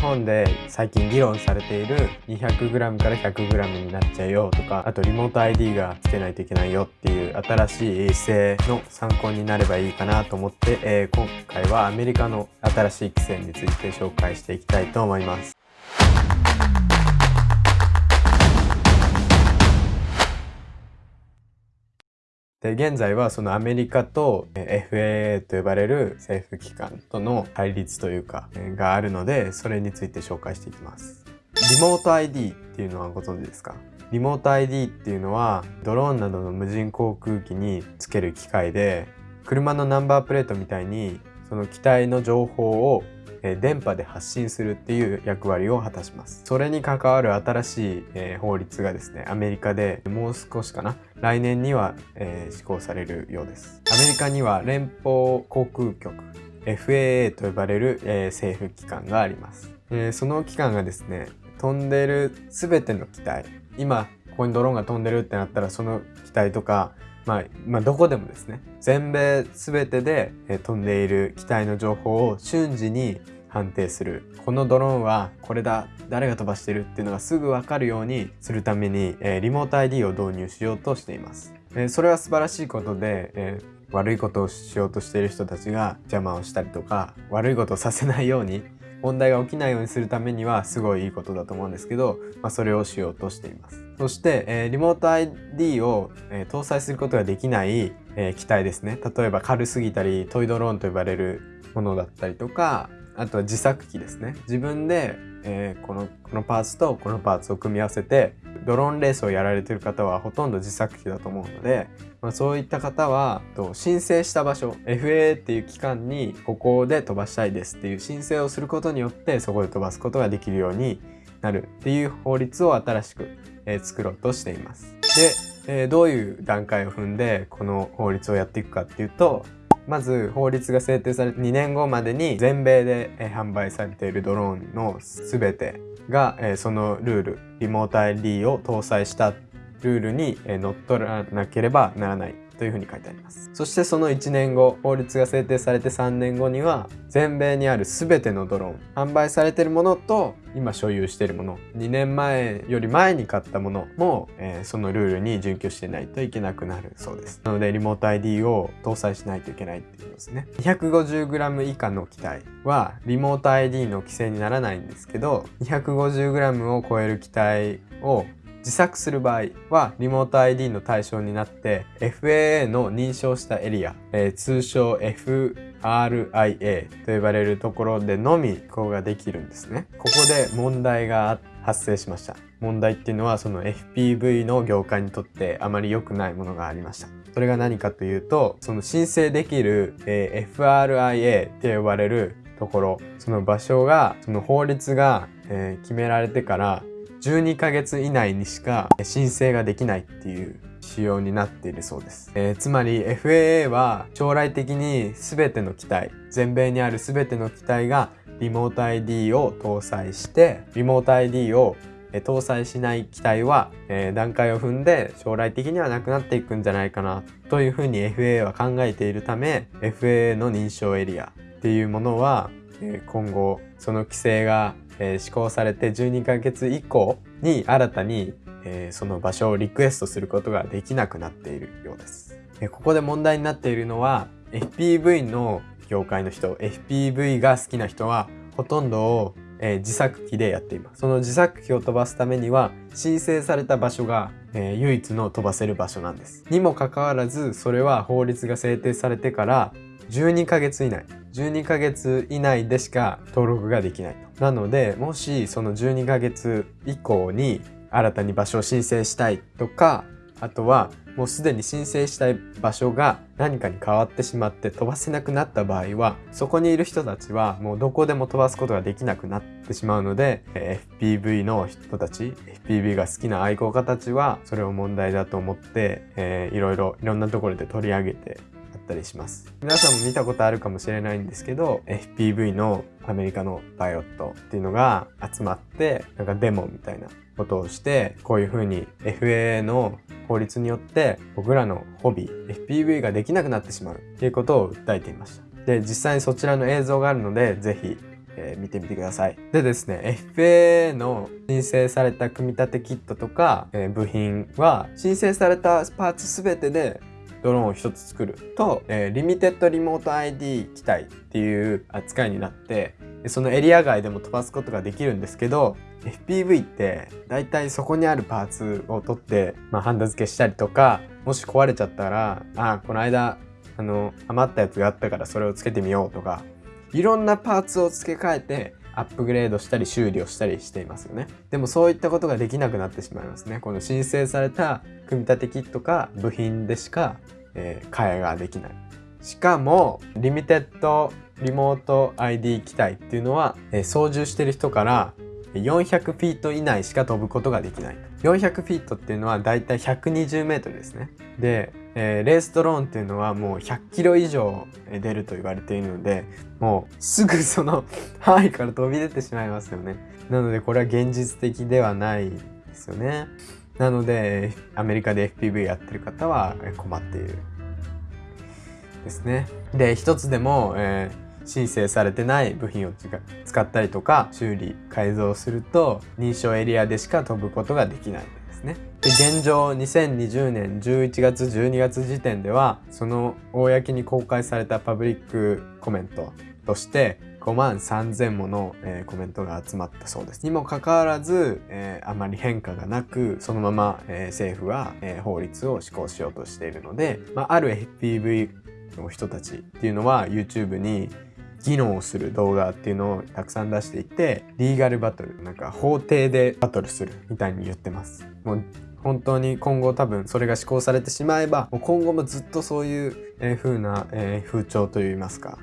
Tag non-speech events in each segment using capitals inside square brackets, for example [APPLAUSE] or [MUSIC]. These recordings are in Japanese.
本で最近議論されている 200g から 100g になっちゃうよとかあとリモート ID がつけないといけないよっていう新しい規制の参考になればいいかなと思って、えー、今回はアメリカの新しい規制について紹介していきたいと思います。で現在はそのアメリカと FAA と呼ばれる政府機関との対立というかがあるのでそれについて紹介していきます。リモート ID っていうのはご存知ですか？リモート ID っていうのはドローンなどの無人航空機につける機械で車のナンバープレートみたいにその機体の情報を電波で発信するっていう役割を果たします。それに関わる新しい、法律がですね、アメリカでもう少しかな、来年には、施行されるようです。アメリカには連邦航空局 FAA と呼ばれる、政府機関があります、その機関がですね飛んでる全ての機体今ここにドローンが飛んでるってなったらその機体とかまあ、まあ、どこでもですね。全米全てで飛んでいる機体の情報を瞬時に判定する。このドローンはこれだ。誰が飛ばしてるっていうのがすぐ分かるようにするために、え、リモート ID を導入しようとしています、え、それは素晴らしいことで、え、悪いことをしようとしている人たちが邪魔をしたりとか悪いことをさせないように問題が起きないようにするためにはすごいいいことだと思うんですけど、まあ、それをしようとしています。そして、えー、リモート ID を、えー、搭載することができない、えー、機体ですね。例えば軽すぎたりトイドローンと呼ばれるものだったりとかあとは自作機ですね。自分で、えー、このこのパーツとこのパーツを組み合わせてドローンレースをやられてる方はほとんど自作機だと思うので、まあ、そういった方はと申請した場所 FAA っていう機関にここで飛ばしたいですっていう申請をすることによってそこで飛ばすことができるようになるっていう法律を新しく、えー、作ろうとしています。で、えー、どういう段階を踏んでこの法律をやっていくかっていうとまず法律が制定されて2年後までに全米で販売されているドローンの全てがそのルールリモート ID を搭載したルールに乗っ取らなければならない。というふうに書いてあります。そしてその1年後、法律が制定されて3年後には、全米にある全てのドローン、販売されているものと今所有しているもの、2年前より前に買ったものも、えー、そのルールに準拠してないといけなくなるそうです。なので、リモート ID を搭載しないといけないっていうことですね。250g 以下の機体は、リモート ID の規制にならないんですけど、250g を超える機体を自作する場合はリモート ID の対象になって FAA の認証したエリア、えー、通称 FRIA と呼ばれるところでのみ飛行ができるんですね。ここで問題が発生しました。問題っていうのはその FPV の業界にとってあまり良くないものがありました。それが何かというと、その申請できる、えー、FRIA って呼ばれるところ、その場所が、その法律が、えー、決められてから12ヶ月以内にしか申請ができないっていう仕様になっているそうです、えー、つまり FAA は将来的に全ての機体全米にある全ての機体がリモート ID を搭載してリモート ID を搭載しない機体は、えー、段階を踏んで将来的にはなくなっていくんじゃないかなというふうに FAA は考えているため FAA の認証エリアっていうものは、えー、今後その規制がえー、施行されて12ヶ月以降に新たに、えー、その場所をリクエストすることができなくなっているようです。えここで問題になっているのは FPV の業界の人 FPV が好きな人はほとんどを、えー、自作機でやっていますその自作機を飛ばすためには申請された場所が、えー、唯一の飛ばせる場所なんですにもかかわらずそれは法律が制定されてから12ヶ月以内12ヶ月以内でしか登録ができないと。なので、もしその12ヶ月以降に新たに場所を申請したいとか、あとはもうすでに申請したい場所が何かに変わってしまって飛ばせなくなった場合はそこにいる人たちはもうどこでも飛ばすことができなくなってしまうので FPV の人たち FPV が好きな愛好家たちはそれを問題だと思って、えー、いろいろいろんなところで取り上げてったりします皆さんも見たことあるかもしれないんですけど FPV のアメリカのパイロットっていうのが集まってなんかデモみたいなことをしてこういう風に FAA の法律によって僕らのホビー FPV ができなくなってしまうっていうことを訴えていましたで実際にそちらの映像があるので是非え、見てみてください。でですね、FAA の申請された組み立てキットとか、えー、部品は申請されたパーツすべてでドローンを1つ作る。と、えー、リミテッドリモート ID 機体っていう扱いになってそのエリア外でも飛ばすことができるんですけど FPV って大体そこにあるパーツを取って、まあ、ハンダ付けしたりとかもし壊れちゃったらあこの間あの余ったやつがあったからそれをつけてみようとかいろんなパーツを付け替えてアップグレードしたり修理をしたりしていますよね。でもそういったことができなくなってしまいますね。この申請された組み立てキットか部品でしか、えー、替えができない。しかも、リミテッドリモート ID 機体っていうのは、えー、操縦してる人から400フィート以内しか飛ぶことができない。400フィートっていうのはだいたい120メートルですね。で、えー、レースドローンっていうのはもう100キロ以上出ると言われているので、もうすぐその [LAUGHS] 範囲から飛び出てしまいますよね。なのでこれは現実的ではないですよね。なので、アメリカで FPV やってる方は困っている。ですね。で、一つでも、えー申請されてない部品を使ったりとか修理改造すると認証エリアでしか飛ぶことができないですね。で現状2020年11月12月時点ではその公に公開されたパブリックコメントとして5万3000もの、えー、コメントが集まったそうです。にもかかわらず、えー、あまり変化がなく、そのまま、えー、政府は、え法律を施行しようとしているので、まあ、ある FPV の人たちっていうのは YouTube に技能をする動画っていうのをたくさん出していて、リーガルバトル、なんか法廷でバトルするみたいに言ってます。もう本当に今後多分それが施行されてしまえば、もう今後もずっとそういう風な、え風潮といいますか、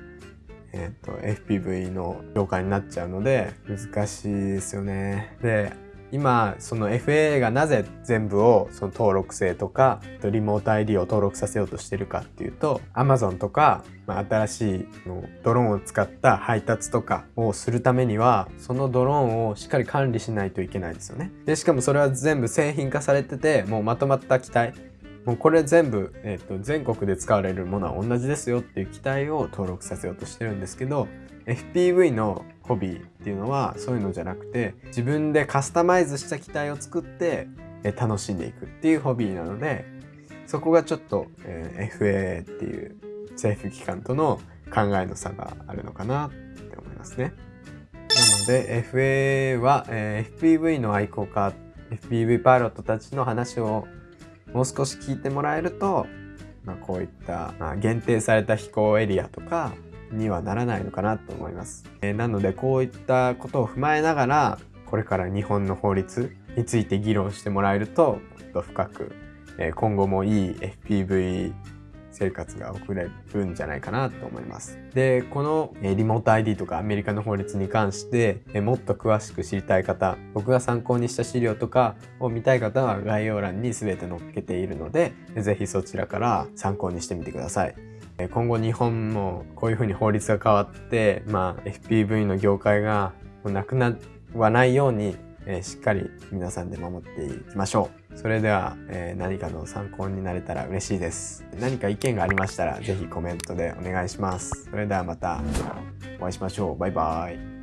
えっ、ー、と、FPV の業界になっちゃうので、難しいですよね。で、今その FAA がなぜ全部をその登録制とかリモート ID を登録させようとしてるかっていうと Amazon とか、ま、新しいドローンを使った配達とかをするためにはそのドローンをしっかり管理しないといけないですよね。でしかもそれは全部製品化されててもうまとまった機体もうこれ全部、えーと、全国で使われるものは同じですよっていう機体を登録させようとしてるんですけど FPV のホビーっていうのはそういうのじゃなくて自分でカスタマイズした機体を作って楽しんでいくっていうホビーなのでそこがちょっと、えー、FAA っていう政府機関との考えの差があるのかなって思いますね。なので FAA は、えー、FPV の愛好家 FPV パイロットたちの話をもう少し聞いてもらえると、まあ、こういった、まあ、限定された飛行エリアとかにはならないのかなと思います。えー、なのでこういったことを踏まえながらこれから日本の法律について議論してもらえるともっと深く、えー、今後もいい FPV 生活が送れるんじゃないかなと思います。で、このリモート ID とかアメリカの法律に関してもっと詳しく知りたい方、僕が参考にした資料とかを見たい方は概要欄に全て載っけているので、ぜひそちらから参考にしてみてください。今後日本もこういうふうに法律が変わって、まあ、FPV の業界がなくならないように、え、しっかり皆さんで守っていきましょう。それでは、えー、何かの参考になれたら嬉しいです。何か意見がありましたら、ぜひコメントでお願いします。それではまたお会いしましょう。バイバイ。